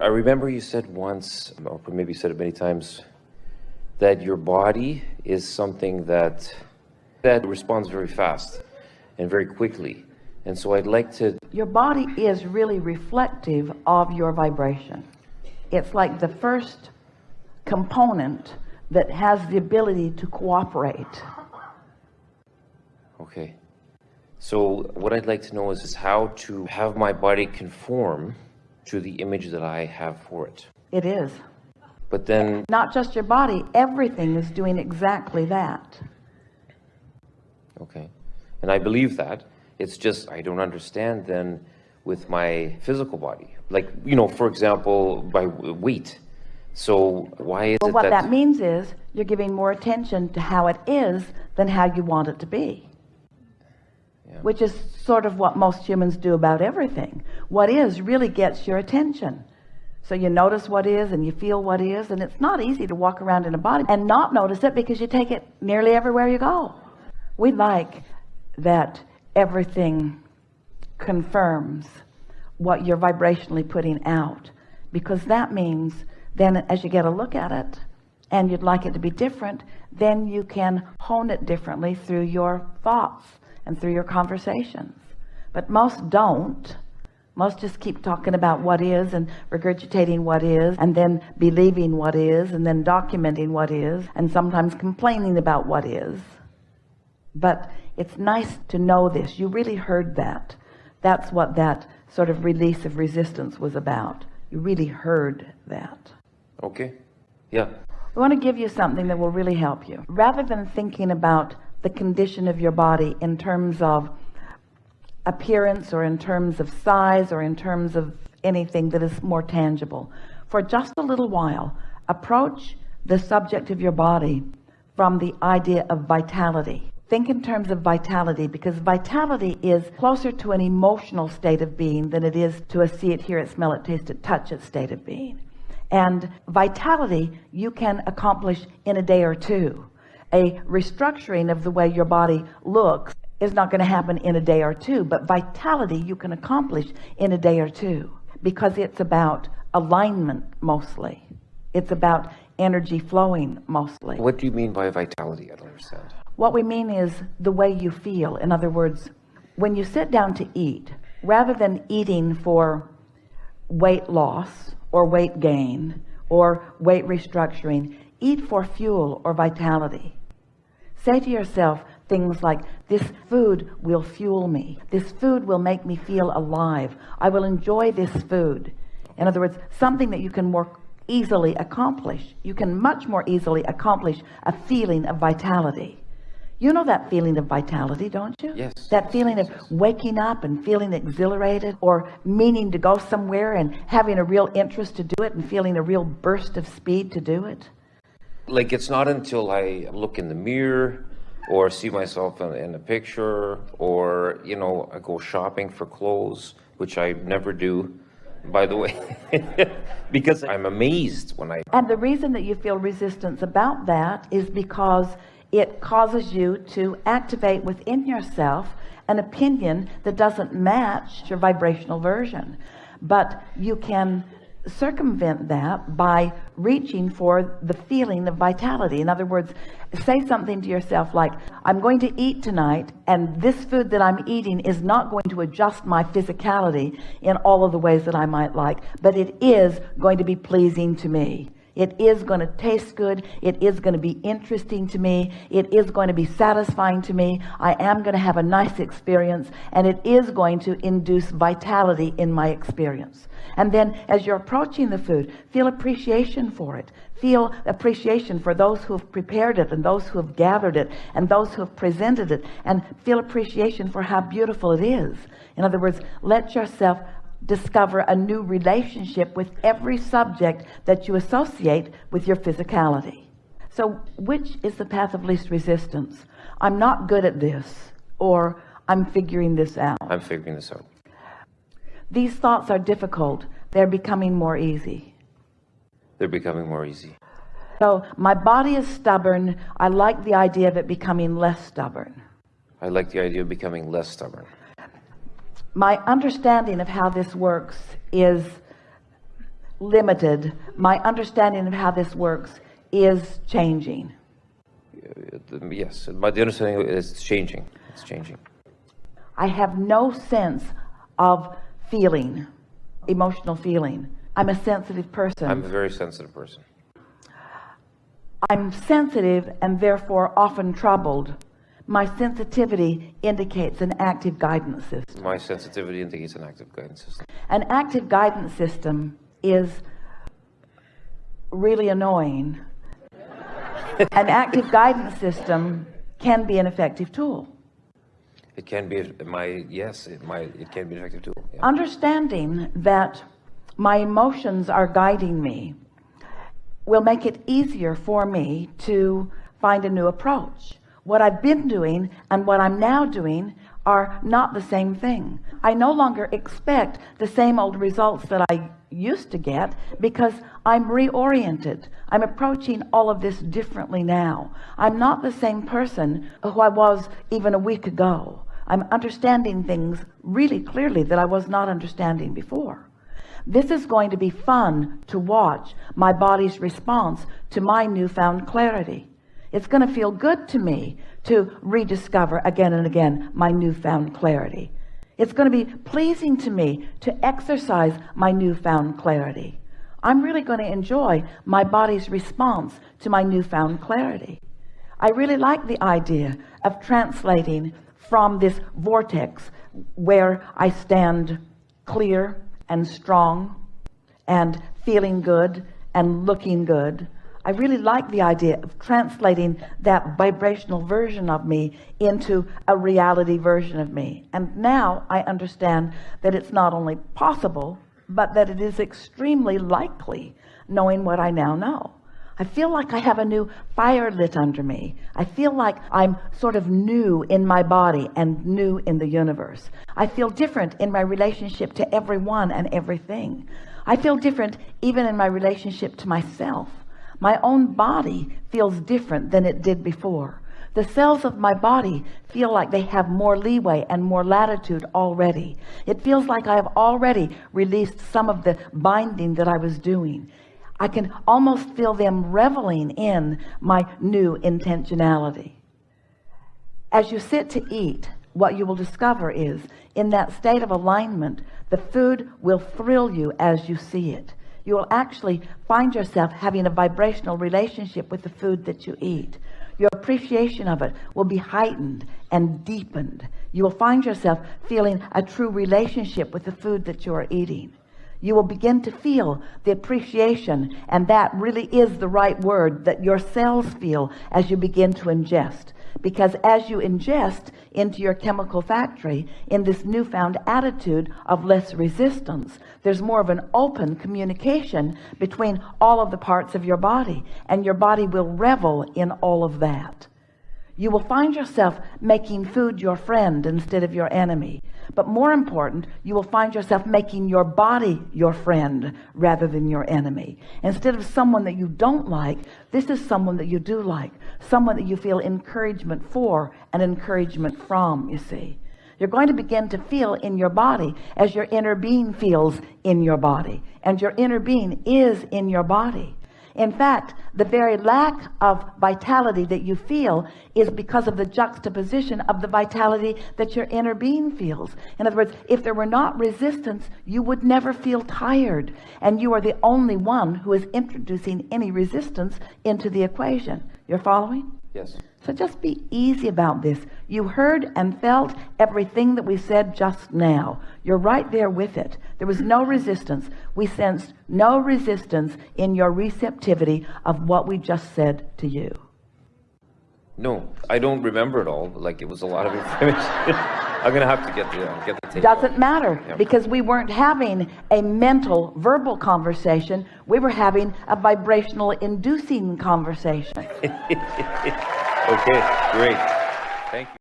I remember you said once, or maybe you said it many times, that your body is something that that responds very fast and very quickly. And so I'd like to Your body is really reflective of your vibration. It's like the first component that has the ability to cooperate. Okay. So what I'd like to know is, is how to have my body conform to the image that I have for it. It is. But then Not just your body, everything is doing exactly that. Okay. And I believe that. It's just I don't understand then with my physical body. Like, you know, for example, by weight. So why is Well, it what that, that means is you're giving more attention to how it is than how you want it to be. Which is sort of what most humans do about everything. What is really gets your attention. So you notice what is and you feel what is, and it's not easy to walk around in a body and not notice it because you take it nearly everywhere you go. We like that everything confirms what you're vibrationally putting out because that means then as you get a look at it and you'd like it to be different then you can hone it differently through your thoughts and through your conversations but most don't most just keep talking about what is and regurgitating what is and then believing what is and then documenting what is and sometimes complaining about what is. But it's nice to know this. You really heard that. That's what that sort of release of resistance was about. You really heard that. Okay. Yeah. We want to give you something that will really help you. Rather than thinking about the condition of your body in terms of appearance or in terms of size or in terms of anything that is more tangible. For just a little while approach the subject of your body from the idea of vitality. Think in terms of vitality because vitality is closer to an emotional state of being than it is to a see it hear it smell it taste it touch it state of being. And vitality you can accomplish in a day or two. A restructuring of the way your body looks is not going to happen in a day or two but vitality you can accomplish in a day or two because it's about alignment mostly it's about energy flowing mostly What do you mean by vitality? I don't understand. what we mean is the way you feel in other words when you sit down to eat rather than eating for weight loss or weight gain or weight restructuring eat for fuel or vitality say to yourself things like this food will fuel me. This food will make me feel alive. I will enjoy this food. In other words something that you can more easily accomplish. You can much more easily accomplish a feeling of vitality. You know that feeling of vitality don't you? Yes. that feeling of waking up and feeling exhilarated or meaning to go somewhere and having a real interest to do it and feeling a real burst of speed to do it? Like it's not until I look in the mirror or see myself in, in a picture or, you know, I go shopping for clothes, which I never do, by the way, because I'm amazed when I and the reason that you feel resistance about that is because it causes you to activate within yourself an opinion that doesn't match your vibrational version. But you can circumvent that by reaching for the feeling of vitality. In other words say something to yourself like I'm going to eat tonight and this food that I'm eating is not going to adjust my physicality in all of the ways that I might like but it is going to be pleasing to me it is going to taste good. It is going to be interesting to me. It is going to be satisfying to me. I am going to have a nice experience and it is going to induce vitality in my experience. And then as you're approaching the food feel appreciation for it. Feel appreciation for those who have prepared it and those who have gathered it and those who have presented it and feel appreciation for how beautiful it is. In other words let yourself discover a new relationship with every subject that you associate with your physicality. So which is the path of least resistance? I'm not good at this or I'm figuring this out. I'm figuring this out. these thoughts are difficult. They're becoming more easy. They're becoming more easy. so my body is stubborn. I like the idea of it becoming less stubborn. I like the idea of becoming less stubborn. My understanding of how this works is limited my understanding of how this works is changing Yes, but the understanding is changing. It's changing. I have no sense of feeling emotional feeling I'm a sensitive person I'm a very sensitive person. I'm sensitive and therefore often troubled my sensitivity indicates an active guidance system My sensitivity indicates an active guidance system. an active guidance system is really annoying an active guidance system can be an effective tool It can be my yes, it might it can be an effective tool. Yeah. understanding that my emotions are guiding me will make it easier for me to find a new approach what I've been doing and what I'm now doing are not the same thing. I no longer expect the same old results that I used to get because I'm reoriented. I'm approaching all of this differently now. I'm not the same person who I was even a week ago. I'm understanding things really clearly that I was not understanding before. This is going to be fun to watch my body's response to my newfound clarity it's going to feel good to me to rediscover again and again my newfound clarity. It's going to be pleasing to me to exercise my newfound clarity. I'm really going to enjoy my body's response to my newfound clarity. I really like the idea of translating from this vortex where I stand clear and strong and feeling good and looking good I really like the idea of translating that vibrational version of me into a reality version of me. And now I understand that it's not only possible but that it is extremely likely knowing what I now know. I feel like I have a new fire lit under me. I feel like I'm sort of new in my body and new in the universe. I feel different in my relationship to everyone and everything. I feel different even in my relationship to myself my own body feels different than it did before. The cells of my body feel like they have more leeway and more latitude already. It feels like I have already released some of the binding that I was doing. I can almost feel them reveling in my new intentionality. As you sit to eat what you will discover is in that state of alignment the food will thrill you as you see it you will actually find yourself having a vibrational relationship with the food that you eat. Your appreciation of it will be heightened and deepened. You will find yourself feeling a true relationship with the food that you are eating. You will begin to feel the appreciation and that really is the right word that your cells feel as you begin to ingest because as you ingest into your chemical factory in this newfound attitude of less resistance there's more of an open communication between all of the parts of your body and your body will revel in all of that you will find yourself making food your friend instead of your enemy. But more important you will find yourself making your body your friend rather than your enemy. Instead of someone that you don't like this is someone that you do like. Someone that you feel encouragement for and encouragement from you see. You're going to begin to feel in your body as your inner being feels in your body. And your inner being is in your body in fact the very lack of vitality that you feel is because of the juxtaposition of the vitality that your inner being feels. In other words if there were not resistance you would never feel tired. And you are the only one who is introducing any resistance into the equation. You're following Yes. so just be easy about this you heard and felt everything that we said just now you're right there with it there was no resistance we sensed no resistance in your receptivity of what we just said to you No, I don't remember it all. Like it was a lot of information. I'm gonna have to get the uh, get the tape. doesn't matter Yeah. because we weren't having a mental verbal conversation we were having a vibrational inducing conversation Okay, great. Thank you.